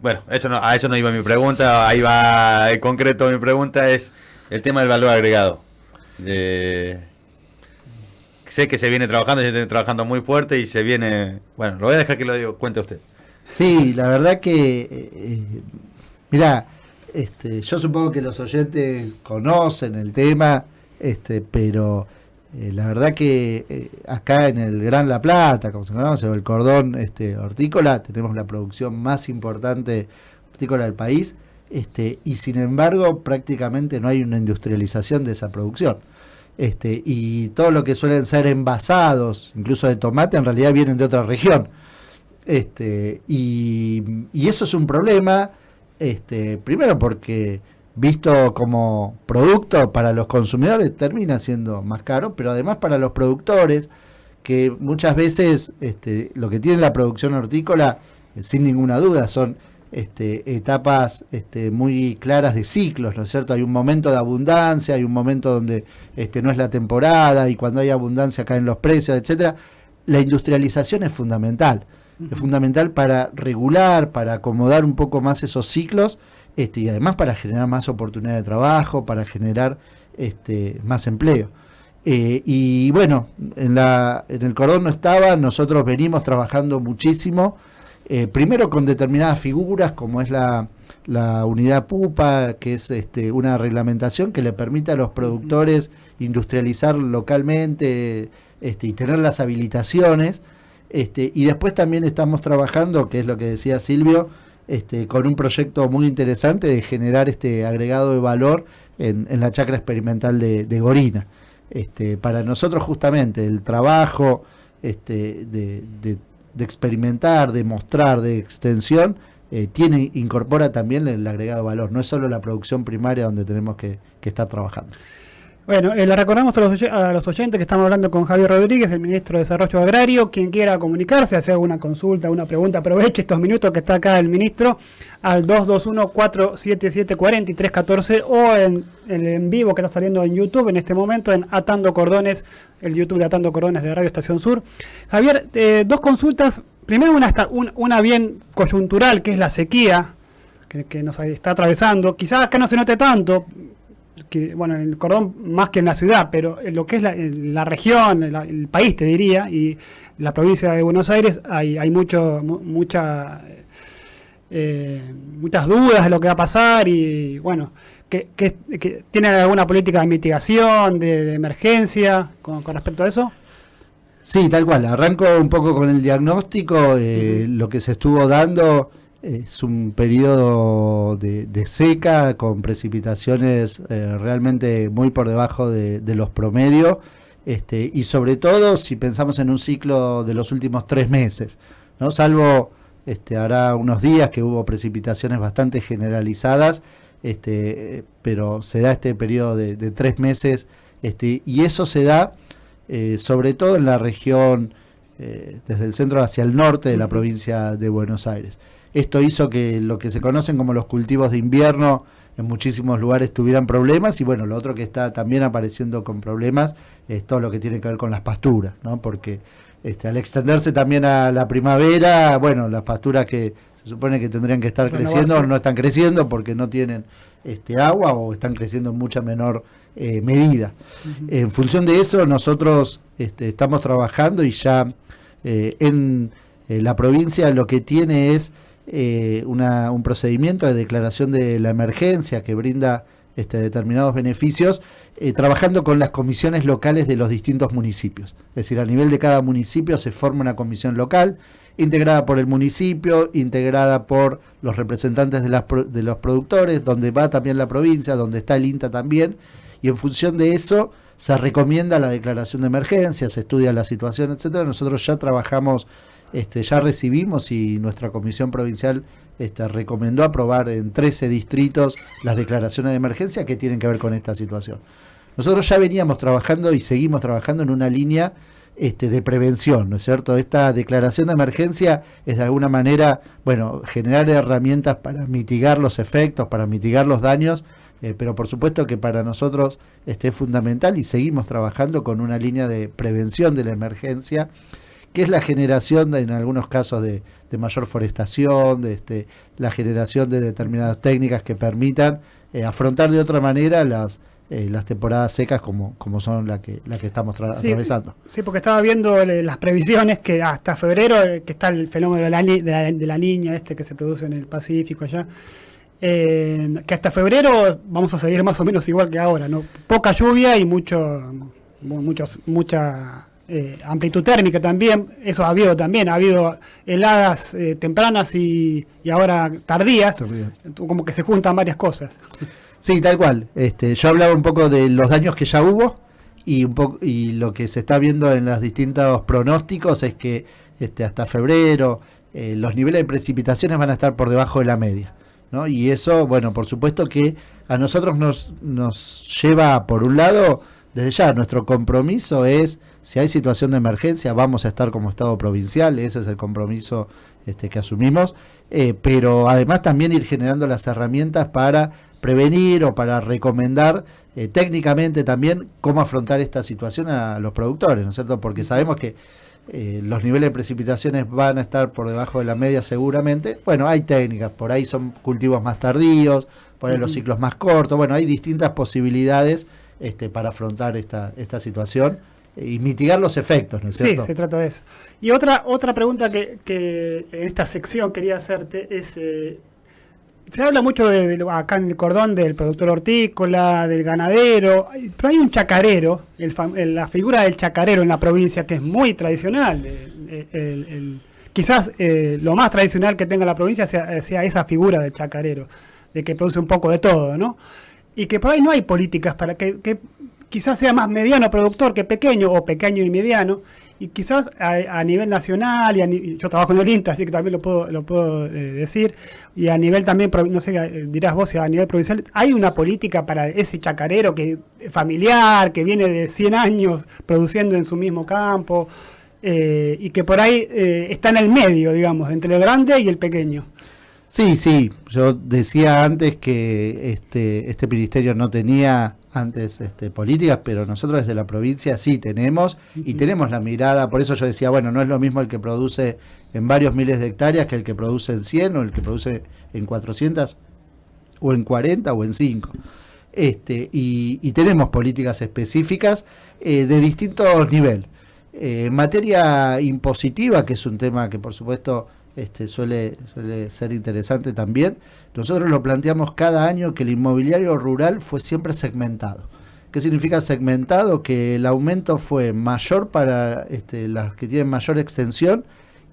bueno, eso no, a eso no iba mi pregunta. Ahí va en concreto mi pregunta es el tema del valor agregado. Eh, sé que se viene trabajando, se viene trabajando muy fuerte y se viene... Bueno, lo voy a dejar que lo digo, cuente usted. Sí, la verdad que, eh, mira, este, yo supongo que los oyentes conocen el tema, este, pero eh, la verdad que eh, acá en el Gran La Plata, como se conoce, o el cordón este, hortícola, tenemos la producción más importante hortícola del país, este, y sin embargo prácticamente no hay una industrialización de esa producción. Este, y todo lo que suelen ser envasados, incluso de tomate, en realidad vienen de otra región. Este, y, eso es un problema, este, primero porque visto como producto para los consumidores termina siendo más caro, pero además para los productores, que muchas veces este, lo que tiene la producción hortícola, eh, sin ninguna duda, son este, etapas este, muy claras de ciclos, ¿no es cierto? Hay un momento de abundancia, hay un momento donde este, no es la temporada y cuando hay abundancia caen los precios, etcétera. La industrialización es fundamental, es fundamental para regular, para acomodar un poco más esos ciclos este, y además para generar más oportunidad de trabajo, para generar este, más empleo. Eh, y bueno, en, la, en el cordón no estaba, nosotros venimos trabajando muchísimo, eh, primero con determinadas figuras como es la, la unidad PUPA, que es este, una reglamentación que le permite a los productores industrializar localmente este, y tener las habilitaciones. Este, y después también estamos trabajando, que es lo que decía Silvio, este, con un proyecto muy interesante de generar este agregado de valor en, en la chacra experimental de, de Gorina. Este, para nosotros justamente el trabajo este, de, de- de experimentar, de mostrar, de extensión, eh, tiene, incorpora también el agregado valor. No es solo la producción primaria donde tenemos que, que estar trabajando. Bueno, eh, le recordamos a los, oyentes que estamos hablando con Javier Rodríguez, el ministro de Desarrollo Agrario. Quien quiera comunicarse, hacer alguna consulta, una pregunta, aproveche estos minutos que está acá el ministro al 221-477-4314 o en el en vivo que está saliendo en YouTube en este momento en Atando Cordones, el YouTube de Atando Cordones de Radio Estación Sur. Javier, eh, dos consultas. Primero una, una bien coyuntural, que es la sequía que nos está atravesando. Quizás acá no se note tanto, que bueno, en el cordón más que en la ciudad, pero en lo que es la, la región, el, el país te diría, y la provincia de Buenos Aires hay, hay mucho, mu- mucha, eh, muchas dudas de lo que va a pasar y bueno, que, que, que ¿tienen alguna política de mitigación, de, de emergencia con, con respecto a eso? Sí, tal cual. Arranco un poco con el diagnóstico. eh, Lo que se estuvo dando es un periodo de, de seca con precipitaciones eh, realmente muy por debajo de, los promedios. Este, y sobre todo si pensamos en un ciclo de los últimos tres meses, ¿no? Salvo este, hará unos días que hubo precipitaciones bastante generalizadas, este, pero se da este periodo de, de tres meses, este, y eso se da eh, sobre todo en la región eh, desde el centro hacia el norte de la provincia de Buenos Aires. Esto hizo que lo que se conocen como los cultivos de invierno en muchísimos lugares tuvieran problemas y bueno, lo otro que está también apareciendo con problemas es todo lo que tiene que ver con las pasturas, ¿no? Porque este, al extenderse también a la primavera, bueno, las pasturas que se supone que tendrían que estar Renovarse. creciendo no están creciendo porque no tienen este agua o están creciendo en mucha menor eh, medida. En función de eso, nosotros este, estamos trabajando y ya eh, en eh, la provincia lo que tiene es eh, un procedimiento de declaración de la emergencia que brinda este, determinados beneficios, eh, trabajando con las comisiones locales de los distintos municipios. Es decir, a nivel de cada municipio se forma una comisión local integrada por el municipio, integrada por los representantes de, de los productores, donde va también la provincia, donde está el INTA también, y en función de eso se recomienda la declaración de emergencia, se estudia la situación, etcétera. Nosotros ya trabajamos, este, ya recibimos y nuestra comisión provincial este, recomendó aprobar en 13 distritos las declaraciones de emergencia que tienen que ver con esta situación. Nosotros ya veníamos trabajando y seguimos trabajando en una línea este, de prevención, ¿no es cierto? Esta declaración de emergencia es de alguna manera, bueno, generar herramientas para mitigar los efectos, para mitigar los daños, eh, pero por supuesto que para nosotros este, es fundamental y seguimos trabajando con una línea de prevención de la emergencia, que es la generación, de, en algunos casos, de, de mayor forestación, de este, la generación de determinadas técnicas que permitan eh, afrontar de otra manera las, eh, las temporadas secas como, como son la que, la que estamos Sí, atravesando. Sí, porque estaba viendo eh, las previsiones que hasta febrero, eh, que está el fenómeno de la, ni- de la, de la niña este que se produce en el Pacífico allá, eh, que hasta febrero vamos a seguir más o menos igual que ahora, ¿no? Poca lluvia y mucho, mu- muchos, mucha eh, amplitud térmica también, eso ha habido también, ha habido heladas eh, tempranas y, y ahora tardías, Tardías. como que se juntan varias cosas. Sí, tal cual. Este, yo hablaba un poco de los daños que ya hubo y un poco y lo que se está viendo en los distintos pronósticos es que este, hasta febrero eh, los niveles de precipitaciones van a estar por debajo de la media, ¿no? Y eso, bueno, por supuesto que a nosotros nos, nos lleva por un lado desde ya nuestro compromiso es si hay situación de emergencia vamos a estar como Estado provincial, ese es el compromiso este, que asumimos, eh, pero además también ir generando las herramientas para prevenir o para recomendar eh, técnicamente también cómo afrontar esta situación a los productores, ¿no es cierto? Porque sabemos que eh, los niveles de precipitaciones van a estar por debajo de la media seguramente. Bueno, hay técnicas, por ahí son cultivos más tardíos, por ahí los ciclos más cortos, bueno, hay distintas posibilidades este, para afrontar esta, esta situación y mitigar los efectos, ¿no es Sí, cierto? se trata de eso. Y otra otra pregunta que, que en esta sección quería hacerte es, eh, se habla mucho de, de acá en el cordón del productor hortícola, del ganadero, pero hay un chacarero, el fam- el- la figura del chacarero en la provincia que es muy tradicional, el- quizás eh, lo más tradicional que tenga la provincia sea, eh, sea esa figura del chacarero, de que produce un poco de todo, ¿no? Y que por ahí no hay políticas para que, que quizás sea más mediano productor que pequeño o pequeño y mediano y quizás a, nivel nacional yo trabajo en el INTA así que también lo puedo eh, decir y a nivel también no sé eh, dirás vos a nivel provincial hay una política para ese chacarero que familiar que viene de 100 años produciendo en su mismo campo eh, y que por ahí está en el medio digamos entre el grande y el pequeño Sí, sí, yo decía antes que este, este ministerio no tenía antes este, políticas, pero nosotros desde la provincia sí tenemos y tenemos la mirada, por eso yo decía, bueno, no es lo mismo el que produce en varios miles de hectáreas que el que produce en 100 o el que produce en 400 o en 40 o en 5. Este, y, y tenemos políticas específicas eh, de distintos niveles. Eh, en materia impositiva, que es un tema que por supuesto este, suele, ser interesante también, nosotros lo planteamos cada año que el inmobiliario rural fue siempre segmentado. ¿Qué significa segmentado? Que el aumento fue mayor para este, las que tienen mayor extensión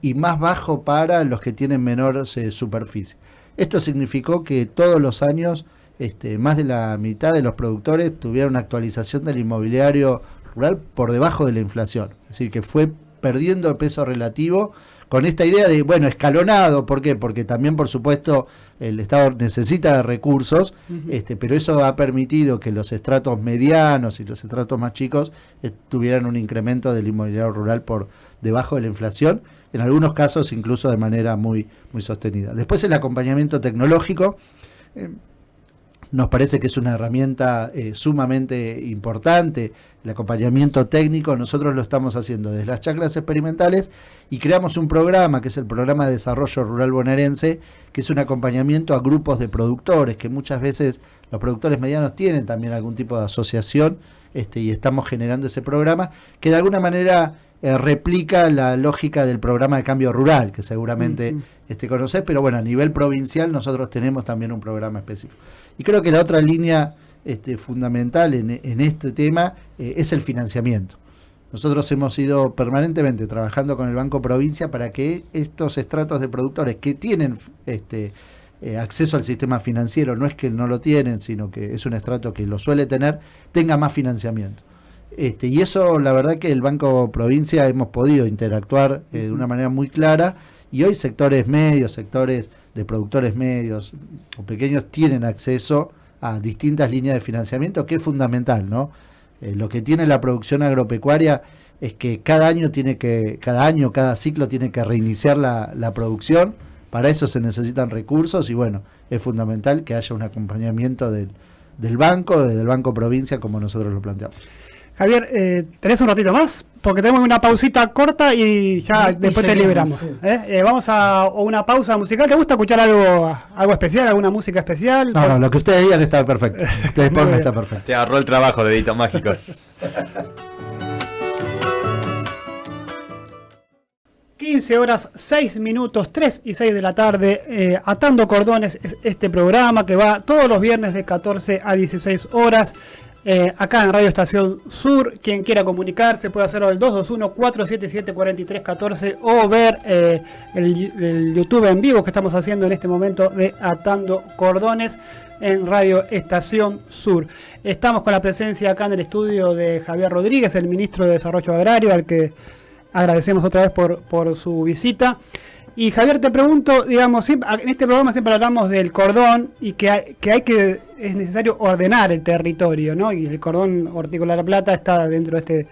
y más bajo para los que tienen menor eh, superficie. Esto significó que todos los años este, más de la mitad de los productores tuvieron una actualización del inmobiliario rural por debajo de la inflación. Es decir, que fue perdiendo el peso relativo con esta idea de, bueno, escalonado, ¿por qué? Porque también, por supuesto, el Estado necesita recursos, este, pero eso ha permitido que los estratos medianos y los estratos más chicos eh, tuvieran un incremento del inmobiliario rural por debajo de la inflación, en algunos casos incluso de manera muy, muy sostenida. Después el acompañamiento tecnológico. eh, nos parece que es una herramienta eh, sumamente importante, el acompañamiento técnico, nosotros lo estamos haciendo desde las chacras experimentales y creamos un programa, que es el Programa de Desarrollo Rural Bonaerense, que es un acompañamiento a grupos de productores, que muchas veces los productores medianos tienen también algún tipo de asociación este, y estamos generando ese programa, que de alguna manera eh, replica la lógica del programa de cambio rural, que seguramente Ujú. este, conocés, pero bueno, a nivel provincial nosotros tenemos también un programa específico. Y creo que la otra línea este, fundamental en, en este tema eh, es el financiamiento. Nosotros hemos ido permanentemente trabajando con el Banco Provincia para que estos estratos de productores que tienen este, eh, acceso al sistema financiero, no es que no lo tienen, sino que es un estrato que lo suele tener, tenga más financiamiento. Este, y eso, la verdad que el Banco Provincia hemos podido interactuar eh, de una manera muy clara y hoy sectores medios, sectores de productores medios o pequeños tienen acceso a distintas líneas de financiamiento, que es fundamental, ¿no? Eh, lo que tiene la producción agropecuaria es que cada año tiene que, cada año, cada ciclo tiene que reiniciar la, la producción, para eso se necesitan recursos y bueno, es fundamental que haya un acompañamiento del, del banco, desde el Banco Provincia, como nosotros lo planteamos. Javier, eh, ¿tenés un ratito más? Porque tenemos una pausita corta y ya Y- y después te liberamos. sí. ¿eh? Eh, vamos a una pausa musical. ¿Te gusta escuchar algo, algo especial, alguna música especial? No, no, lo que ustedes digan está perfecto. Ustedes pongan está perfecto. Te agarró el trabajo, deditos mágicos. 15 horas 6 minutos, 3 y 6 de la tarde, eh, Atando Cordones, es este programa que va todos los viernes de 14 a 16 horas, eh, acá en Radio Estación Sur. Quien quiera comunicarse puede hacerlo al 221-477-4314 o ver eh, el, el YouTube en vivo que estamos haciendo en este momento de Atando Cordones en Radio Estación Sur. Estamos con la presencia acá en el estudio de Javier Rodríguez, el ministro de Desarrollo Agrario, al que agradecemos otra vez por, por su visita. Y Javier, te pregunto, digamos, en este programa siempre hablamos del cordón y que que hay que, es necesario ordenar el territorio, ¿no? Y el cordón hortícola de la Plata está dentro de este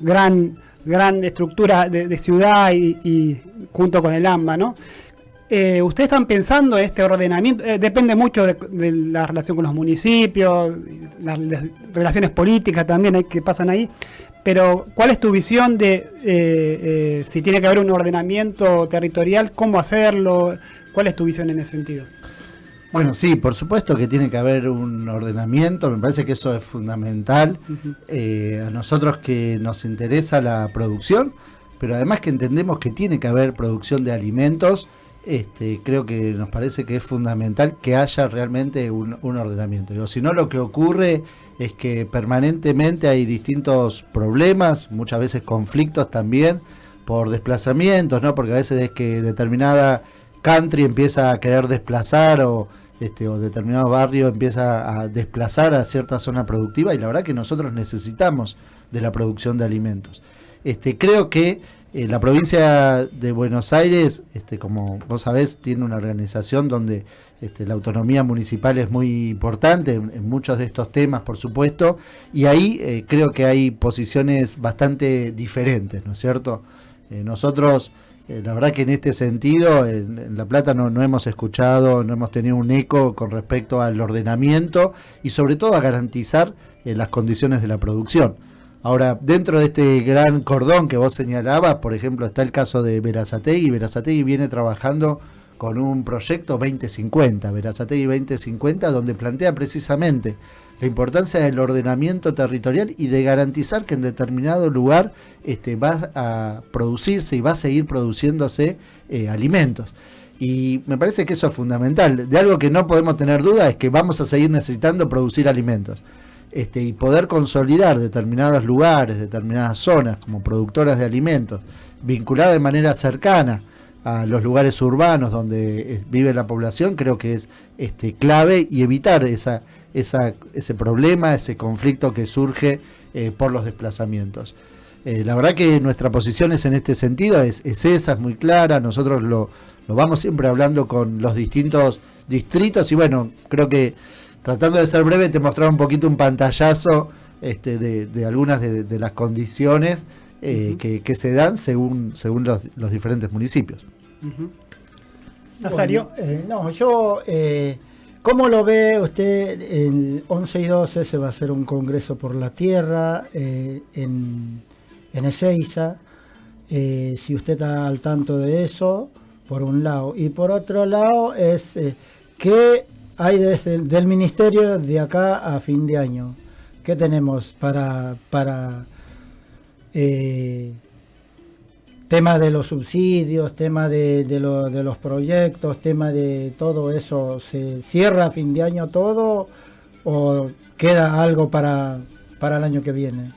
gran, gran estructura de, ciudad y, junto con el AMBA, ¿no? Eh, ¿Ustedes están pensando en este ordenamiento? Eh, depende mucho de, la relación con los municipios, las, relaciones políticas también hay que pasan ahí. Pero, ¿cuál es tu visión de eh, eh, si tiene que haber un ordenamiento territorial? ¿Cómo hacerlo? ¿Cuál es tu visión en ese sentido? Bueno, sí, por supuesto que tiene que haber un ordenamiento, me parece que eso es fundamental. Eh, a nosotros que nos interesa la producción, pero además que entendemos que tiene que haber producción de alimentos, este, creo que nos parece que es fundamental que haya realmente un, ordenamiento. Digo, si no, lo que ocurre es que permanentemente hay distintos problemas, muchas veces conflictos también, por desplazamientos, ¿no? Porque a veces es que determinada country empieza a querer desplazar o, este, o determinado barrio empieza a desplazar a cierta zona productiva y la verdad que nosotros necesitamos de la producción de alimentos. Este, creo que eh, la provincia de Buenos Aires, este, como vos sabés, tiene una organización donde este, la autonomía municipal es muy importante en, muchos de estos temas, por supuesto, y ahí eh, creo que hay posiciones bastante diferentes, ¿no es cierto? Eh, nosotros, la verdad que en este sentido, en, en La Plata no, no hemos escuchado, no hemos tenido un eco con respecto al ordenamiento y sobre todo a garantizar las condiciones de la producción. Ahora, dentro de este gran cordón que vos señalabas, por ejemplo, está el caso de Verazategui. Verazategui viene trabajando con un proyecto 2050, Verazategui 2050, donde plantea precisamente la importancia del ordenamiento territorial y de garantizar que en determinado lugar este, va a producirse y va a seguir produciéndose eh, alimentos. Y me parece que eso es fundamental. De algo que no podemos tener duda es que vamos a seguir necesitando producir alimentos. Este, y poder consolidar determinados lugares, determinadas zonas como productoras de alimentos, vinculadas de manera cercana a los lugares urbanos donde eh, vive la población, creo que es este, clave y evitar esa, esa, ese problema, ese conflicto que surge eh, por los desplazamientos. Eh, la verdad que nuestra posición es en este sentido, es, es esa, es muy clara, nosotros lo, lo vamos siempre hablando con los distintos distritos y bueno, creo que tratando de ser breve, te mostraba un poquito un pantallazo este, de, de algunas de, de, las condiciones eh, uh -huh. que, que, se dan según, según los, los diferentes municipios. Uh -huh. Nazario. Bueno, eh, no, yo, eh, ¿cómo lo ve usted? El 11 y 12 se va a hacer un congreso por la tierra eh, en, en Ezeiza. Eh, si usted está al tanto de eso, por un lado. Y por otro lado, es eh, que hay desde el, del ministerio de acá a fin de año? ¿Qué tenemos para, para eh, tema de los subsidios, tema de, de, lo, de, los proyectos, tema de todo eso? ¿Se cierra a fin de año todo o queda algo para, para el año que viene?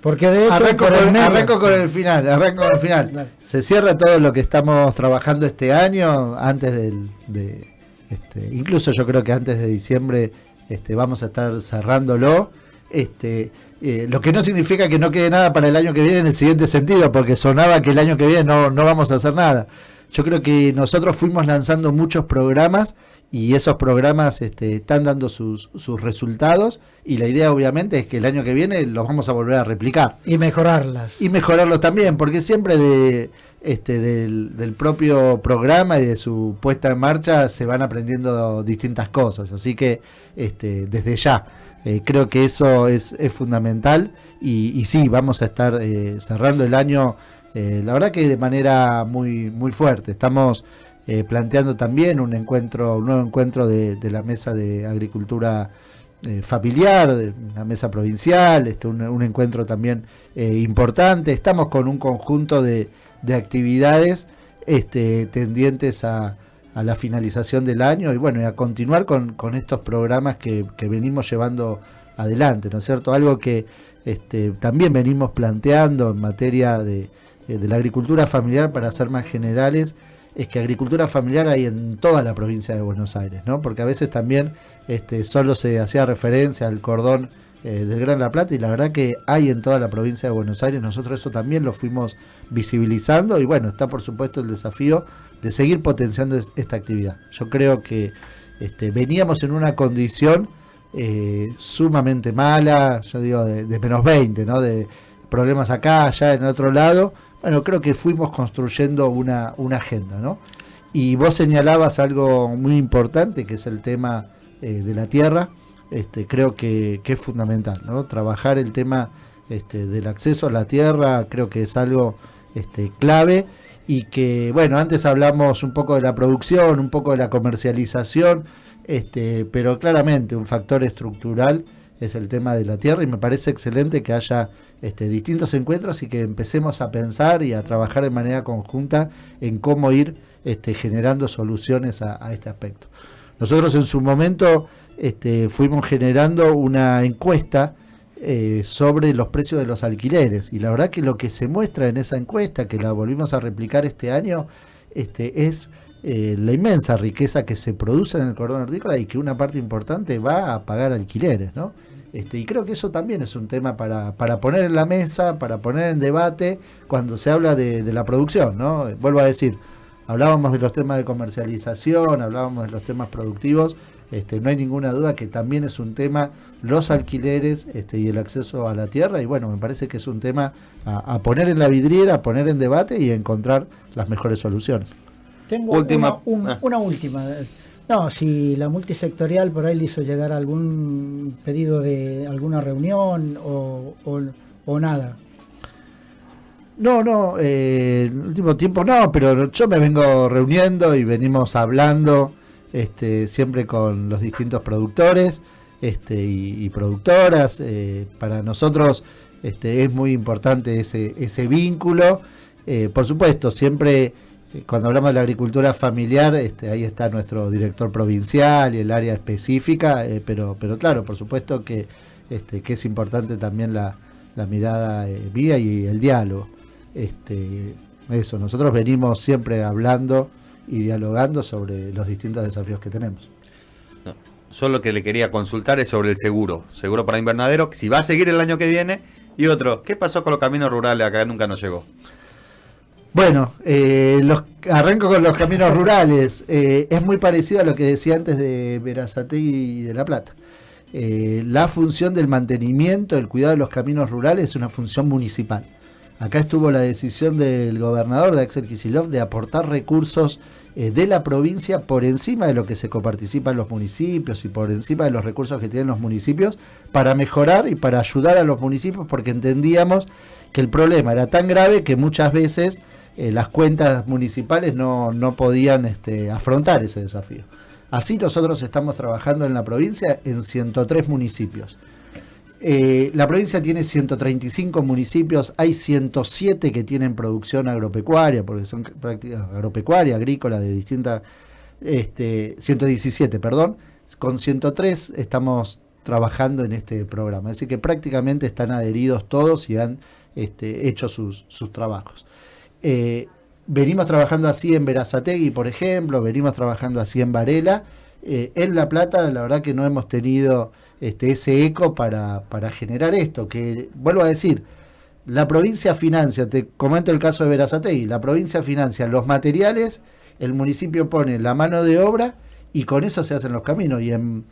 Porque de hecho, arranco, con, el, arranco con el final, arranco con el final. Se cierra todo lo que estamos trabajando este año antes del, de, este, incluso yo creo que antes de diciembre este, vamos a estar cerrándolo. Este, eh, lo que no significa que no quede nada para el año que viene en el siguiente sentido, porque sonaba que el año que viene no, no vamos a hacer nada. Yo creo que nosotros fuimos lanzando muchos programas y esos programas este, están dando sus, sus resultados y la idea obviamente es que el año que viene los vamos a volver a replicar. Y mejorarlas. Y mejorarlos también, porque siempre de, este, del, propio programa y de su puesta en marcha se van aprendiendo distintas cosas. Así que este, desde ya eh, creo que eso es, fundamental y, sí, vamos a estar eh, cerrando el año, eh, la verdad que de manera muy, muy fuerte. Estamos planteando también un encuentro, un nuevo encuentro de, la mesa de agricultura familiar, la mesa provincial, este, un, encuentro también importante. Estamos con un conjunto de, de actividades este, tendientes a, a, la finalización del año y bueno, y a continuar con, con estos programas que, que, venimos llevando adelante, ¿no es cierto? Algo que este, también venimos planteando en materia de, de la agricultura familiar para ser más generales es que agricultura familiar hay en toda la provincia de Buenos Aires, ¿no? Porque a veces también este, solo se hacía referencia al cordón eh, del Gran La Plata y la verdad que hay en toda la provincia de Buenos Aires, nosotros eso también lo fuimos visibilizando y bueno, está por supuesto el desafío de seguir potenciando esta actividad. Yo creo que este, veníamos en una condición eh, sumamente mala, yo digo de, menos 20, ¿no? De problemas acá, allá, en otro lado, bueno, creo que fuimos construyendo una, una agenda, ¿no? Y vos señalabas algo muy importante, que es el tema eh, de la tierra, este, creo que, es fundamental, ¿no? Trabajar el tema este, del acceso a la tierra, creo que es algo este, clave y que, bueno, antes hablamos un poco de la producción, un poco de la comercialización, este, pero claramente un factor estructural es el tema de la tierra y me parece excelente que haya este, distintos encuentros y que empecemos a pensar y a trabajar de manera conjunta en cómo ir este, generando soluciones a, este aspecto. Nosotros en su momento este, fuimos generando una encuesta eh, sobre los precios de los alquileres. Y la verdad que lo que se muestra en esa encuesta, que la volvimos a replicar este año, este, es eh, la inmensa riqueza que se produce en el cordón hortícola y que una parte importante va a pagar alquileres, ¿no? Este, y creo que eso también es un tema para, para poner en la mesa, para poner en debate cuando se habla de, de la producción, ¿no? Vuelvo a decir, hablábamos de los temas de comercialización, hablábamos de los temas productivos, este, no hay ninguna duda que también es un tema los alquileres este, y el acceso a la tierra y bueno, me parece que es un tema a, a poner en la vidriera, a poner en debate y encontrar las mejores soluciones. Tengo Última- una, un- ah. una última. No, si la multisectorial por ahí le hizo llegar algún pedido de alguna reunión o, o- o nada. No, no, eh, en el último tiempo no, pero yo me vengo reuniendo y venimos hablando este, siempre con los distintos productores este, y, productoras. eh, para nosotros este, es muy importante ese, vínculo. Eh, por supuesto, siempre eh, cuando hablamos de la agricultura familiar, este, ahí está nuestro director provincial y el área específica, pero, pero claro, por supuesto que, que es importante también la, mirada vía y el diálogo. Eso, nosotros venimos siempre hablando y dialogando sobre los distintos desafíos que tenemos. No, Yo lo que le quería consultar es sobre el seguro. Seguro para invernadero, si va a seguir el año que viene. Y otro, ¿qué pasó con los caminos rurales? Acá nunca nos llegó. Bueno, eh, los, arranco con los caminos rurales. Eh, es muy parecido a lo que decía antes de Verazategui y de La Plata. Eh, la función del mantenimiento, el cuidado de los caminos rurales es una función municipal. Acá estuvo la decisión del gobernador de Axel Kicillof de aportar recursos eh, de la provincia por encima de lo que se coparticipa en los municipios y por encima de los recursos que tienen los municipios para mejorar y para ayudar a los municipios porque entendíamos que el problema era tan grave que muchas veces eh, las cuentas municipales no, no podían este, afrontar ese desafío. Así nosotros estamos trabajando en la provincia en 103 municipios. Eh, la provincia tiene 135 municipios, hay 107 que tienen producción agropecuaria, porque son prácticas agropecuaria, agrícola, de distintas, este, 117, perdón, con 103 estamos trabajando en este programa, así que prácticamente están adheridos todos y han este, hecho sus, trabajos. Eh, venimos trabajando así en Verazategui, por ejemplo, venimos trabajando así en Varela. Eh, en La Plata, la verdad que no hemos tenido este, ese eco para, para generar esto, que vuelvo a decir, la provincia financia, te comento el caso de Verazategui, la provincia financia los materiales, el municipio pone la mano de obra y con eso se hacen los caminos. Y en,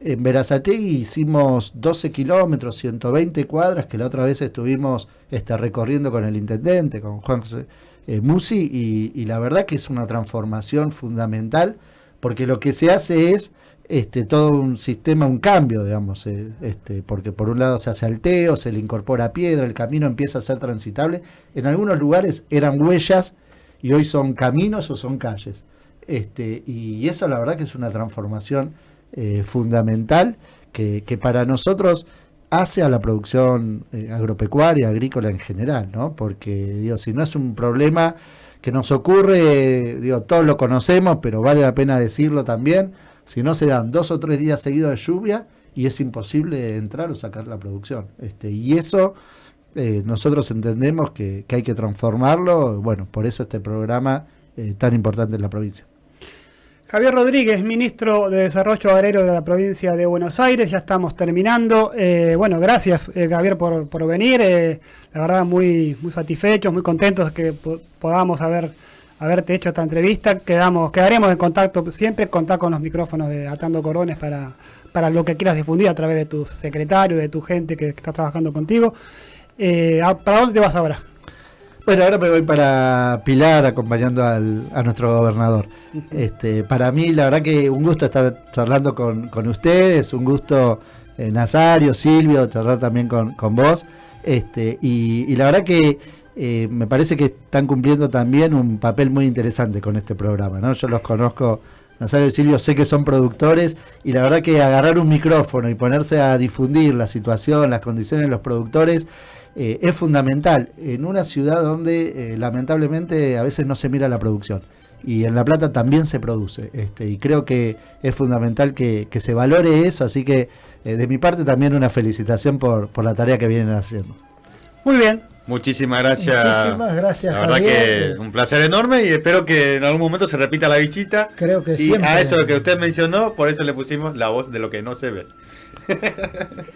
en Verazategui hicimos 12 kilómetros, 120 cuadras, que la otra vez estuvimos este, recorriendo con el intendente, con Juan José eh, Musi, y, y la verdad que es una transformación fundamental, porque lo que se hace es este, todo un sistema, un cambio, digamos, eh, este, porque por un lado se hace alteo, se le incorpora piedra, el camino empieza a ser transitable. En algunos lugares eran huellas y hoy son caminos o son calles. Este, y eso la verdad que es una transformación eh, fundamental que, para nosotros hace a la producción eh, agropecuaria, agrícola en general, ¿no? Porque, digo, si no es un problema que nos ocurre, digo, todos lo conocemos, pero vale la pena decirlo también, si no se dan dos o tres días seguidos de lluvia y es imposible entrar o sacar la producción. Este, y eso eh, nosotros entendemos que, hay que transformarlo, bueno, por eso este programa eh, tan importante en la provincia. Javier Rodríguez, ministro de Desarrollo Agrario de la provincia de Buenos Aires, ya estamos terminando. Eh, bueno, gracias eh, Javier por, por venir, la verdad muy, muy satisfechos, muy contentos que po- podamos haber, haberte hecho esta entrevista. Quedamos, quedaremos en contacto, siempre contar con los micrófonos de Atando Cordones para, para lo que quieras difundir a través de tu secretario, de tu gente que, está trabajando contigo. Eh, ¿a- ¿Para dónde te vas ahora? Bueno, ahora me voy para Pilar acompañando al- a nuestro gobernador. Este, para mí, la verdad que un gusto estar charlando con, con ustedes, un gusto eh, Nazario, Silvio, charlar también con, con vos. Este, y, y la verdad que eh, me parece que están cumpliendo también un papel muy interesante con este programa. ¿no? Yo los conozco, Nazario y Silvio, sé que son productores y la verdad que agarrar un micrófono y ponerse a difundir la situación, las condiciones de los productores eh, es fundamental en una ciudad donde eh, lamentablemente a veces no se mira la producción. y en La Plata también se produce. Este, y creo que es fundamental que, se valore eso, así que de mi parte también una felicitación por la tarea que vienen haciendo. Muy bien. Muchísimas gracias. Muchísimas gracias, La verdad Javier. que un placer enorme y espero que en algún momento se repita la visita. Creo que y siempre. a eso que usted mencionó, por eso le pusimos la voz de lo que no se ve.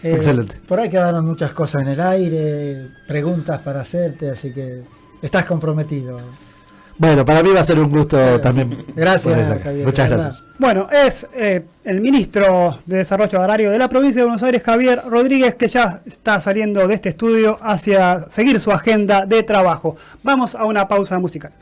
Eh, Excelente. Por ahí quedaron muchas cosas en el aire, preguntas para hacerte, así que estás comprometido. Bueno, para mí va a ser un gusto también. Gracias. Javier, Muchas gracias. Bueno, es eh, el ministro de Desarrollo Agrario de la provincia de Buenos Aires, Javier Rodríguez, que ya está saliendo de este estudio hacia seguir su agenda de trabajo. Vamos a una pausa musical.